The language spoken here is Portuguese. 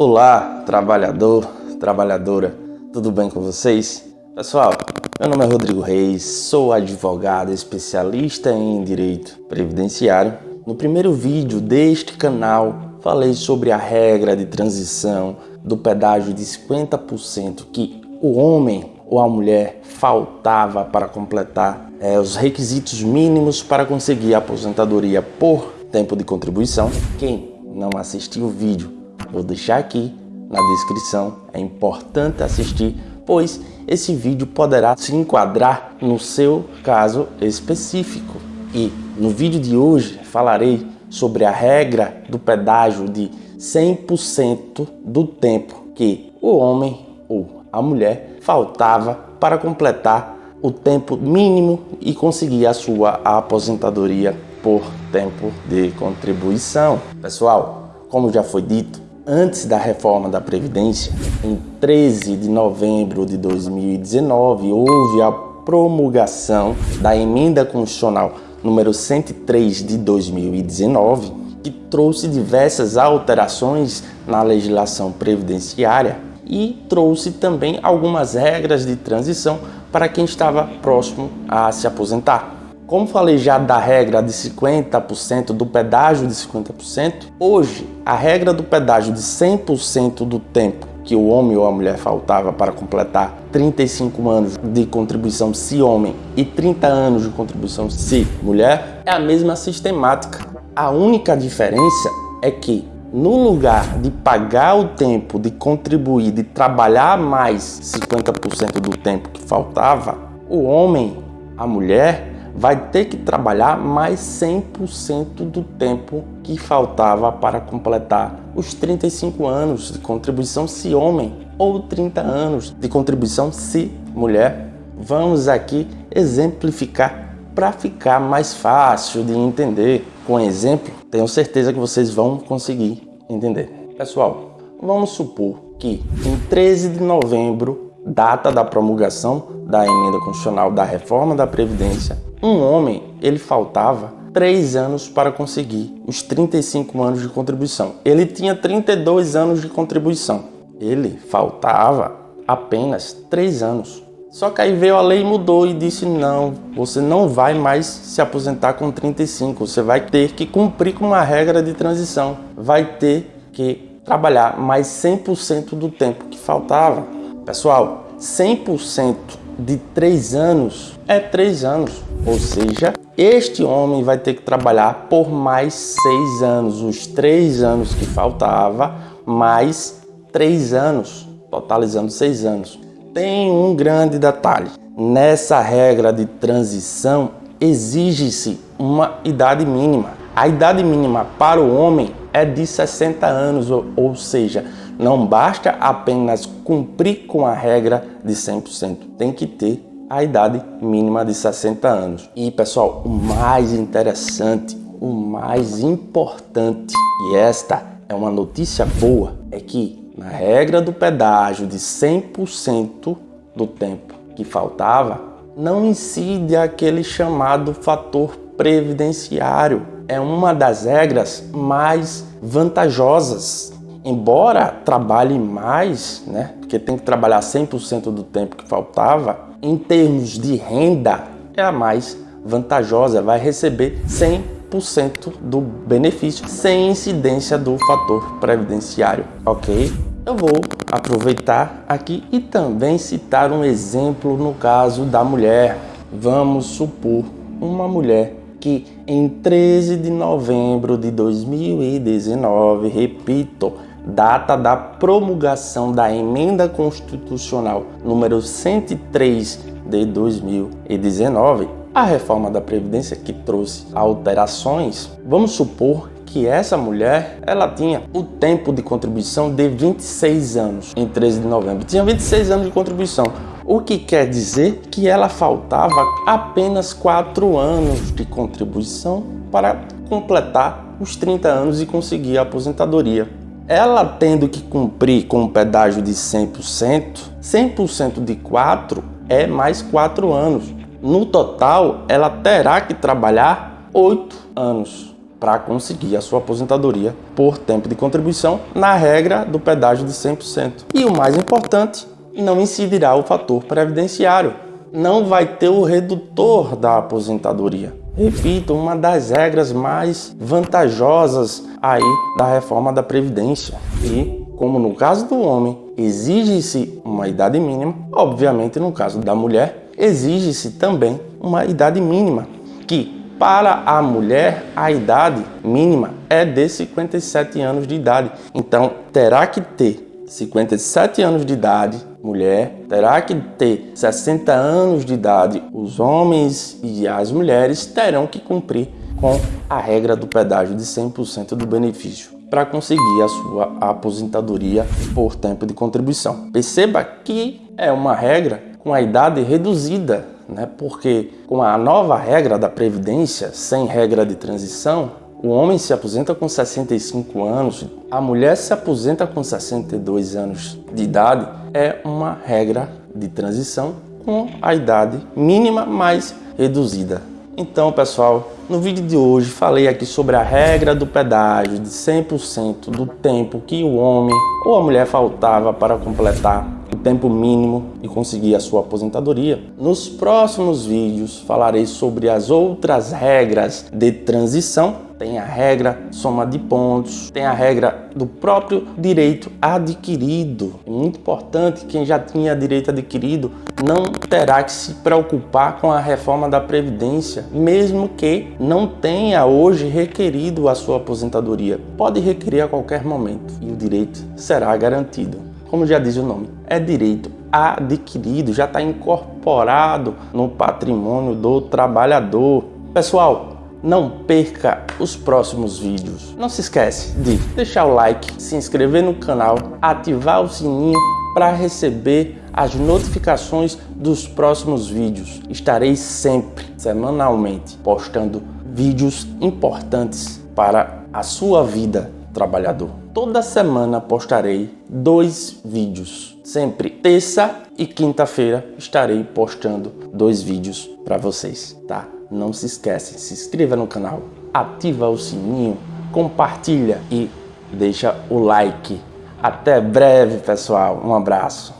Olá, trabalhador, trabalhadora, tudo bem com vocês? Pessoal, meu nome é Rodrigo Reis, sou advogado especialista em Direito Previdenciário. No primeiro vídeo deste canal, falei sobre a regra de transição do pedágio de 50% que o homem ou a mulher faltava para completar é, os requisitos mínimos para conseguir a aposentadoria por tempo de contribuição. Quem não assistiu o vídeo, vou deixar aqui na descrição. É importante assistir, pois esse vídeo poderá se enquadrar no seu caso específico. E no vídeo de hoje falarei sobre a regra do pedágio de 100% do tempo que o homem ou a mulher faltava para completar o tempo mínimo e conseguir a sua aposentadoria por tempo de contribuição. Pessoal, como já foi dito, antes da reforma da Previdência, em 13 de novembro de 2019, houve a promulgação da Emenda Constitucional número 103 de 2019, que trouxe diversas alterações na legislação previdenciária e trouxe também algumas regras de transição para quem estava próximo a se aposentar. Como falei já da regra de 50%, do pedágio de 50%, hoje a regra do pedágio de 100% do tempo que o homem ou a mulher faltava para completar 35 anos de contribuição se homem e 30 anos de contribuição se mulher é a mesma sistemática. A única diferença é que no lugar de pagar o tempo, de contribuir, de trabalhar mais 50% do tempo que faltava, o homem, a mulher, vai ter que trabalhar mais 100% do tempo que faltava para completar os 35 anos de contribuição se homem ou 30 anos de contribuição se mulher. Vamos aqui exemplificar para ficar mais fácil de entender. Com exemplo, tenho certeza que vocês vão conseguir entender. Pessoal, vamos supor que em 13 de novembro, data da promulgação da emenda constitucional da reforma da Previdência, um homem ele faltava três anos para conseguir os 35 anos de contribuição. Ele tinha 32 anos de contribuição. Ele faltava apenas três anos. Só que aí veio a lei e mudou e disse não, você não vai mais se aposentar com 35, você vai ter que cumprir com uma regra de transição, vai ter que trabalhar mais 100% do tempo que faltava. Pessoal, 100% de 3 anos é 3 anos, ou seja, este homem vai ter que trabalhar por mais 6 anos, os 3 anos que faltava, mais 3 anos, totalizando 6 anos tem um grande detalhe. Nessa regra de transição, exige-se uma idade mínima. A idade mínima para o homem é de 60 anos, ou seja, não basta apenas cumprir com a regra de 100%, tem que ter a idade mínima de 60 anos. E pessoal, o mais interessante, o mais importante, e esta é uma notícia boa, é que na regra do pedágio de 100% do tempo que faltava, não incide aquele chamado fator previdenciário. É uma das regras mais vantajosas. Embora trabalhe mais, né, porque tem que trabalhar 100% do tempo que faltava, em termos de renda, é a mais vantajosa, vai receber 100 100% do benefício sem incidência do fator previdenciário, ok? Eu vou aproveitar aqui e também citar um exemplo no caso da mulher. Vamos supor uma mulher que em 13 de novembro de 2019, repito, data da promulgação da emenda constitucional número 103 de 2019, a reforma da Previdência que trouxe alterações, vamos supor que essa mulher, ela tinha o tempo de contribuição de 26 anos em 13 de novembro. Tinha 26 anos de contribuição, o que quer dizer que ela faltava apenas 4 anos de contribuição para completar os 30 anos e conseguir a aposentadoria. Ela tendo que cumprir com um pedágio de 100%, 100% de 4 é mais 4 anos. No total, ela terá que trabalhar 8 anos. para conseguir a sua aposentadoria por tempo de contribuição na regra do pedágio de 100%. E o mais importante, não incidirá o fator previdenciário. Não vai ter o redutor da aposentadoria. Repito, uma das regras mais vantajosas aí da reforma da Previdência. E, como no caso do homem, exige-se uma idade mínima, obviamente no caso da mulher, exige-se também uma idade mínima, que para a mulher, a idade mínima é de 57 anos de idade. Então, terá que ter 57 anos de idade, mulher, terá que ter 60 anos de idade. Os homens e as mulheres terão que cumprir com a regra do pedágio de 100% do benefício para conseguir a sua aposentadoria por tempo de contribuição. Perceba que é uma regra com a idade reduzida né? porque com a nova regra da Previdência, sem regra de transição, o homem se aposenta com 65 anos, a mulher se aposenta com 62 anos de idade, é uma regra de transição com a idade mínima mais reduzida. Então, pessoal, no vídeo de hoje falei aqui sobre a regra do pedágio de 100% do tempo que o homem ou a mulher faltava para completar o tempo mínimo e conseguir a sua aposentadoria. Nos próximos vídeos falarei sobre as outras regras de transição tem a regra soma de pontos, tem a regra do próprio direito adquirido. É muito importante, quem já tinha direito adquirido não terá que se preocupar com a reforma da Previdência, mesmo que não tenha hoje requerido a sua aposentadoria. Pode requerer a qualquer momento e o direito será garantido. Como já diz o nome, é direito adquirido, já está incorporado no patrimônio do trabalhador. Pessoal, não perca os próximos vídeos. Não se esquece de deixar o like, se inscrever no canal, ativar o sininho para receber as notificações dos próximos vídeos. Estarei sempre, semanalmente, postando vídeos importantes para a sua vida trabalhador. Toda semana postarei dois vídeos. Sempre terça e quinta-feira estarei postando dois vídeos para vocês, tá? não se esquece, se inscreva no canal, ativa o sininho, compartilha e deixa o like. Até breve, pessoal. Um abraço.